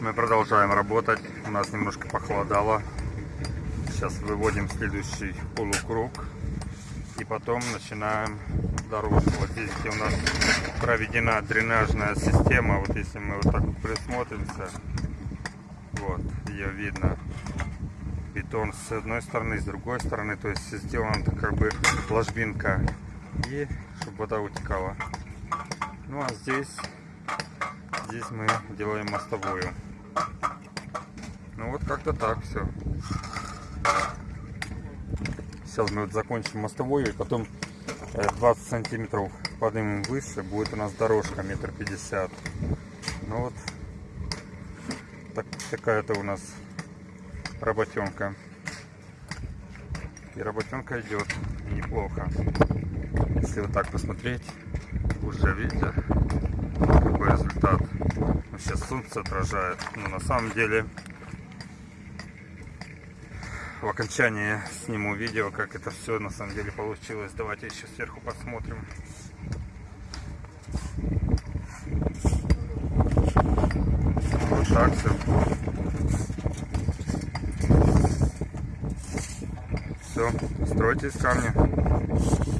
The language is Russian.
Мы продолжаем работать. У нас немножко похолодало. Сейчас выводим следующий полукруг. И потом начинаем дорожку. Вот здесь, у нас проведена дренажная система. Вот если мы вот так присмотримся, вот, ее видно. Бетон с одной стороны, с другой стороны. То есть сделана как бы ложбинка. И чтобы вода утекала. Ну а здесь, здесь мы делаем мостовую. Ну вот как-то так все. Сейчас мы вот закончим мостовую и потом э, 20 сантиметров поднимем выше. Будет у нас дорожка метр пятьдесят. Ну вот так, такая-то у нас работенка. И работенка идет неплохо. Если вот так посмотреть, уже видите, какой результат. Ну, сейчас солнце отражает. Но на самом деле в окончании сниму видео, как это все на самом деле получилось. Давайте еще сверху посмотрим. Вот так все. Все, из камня.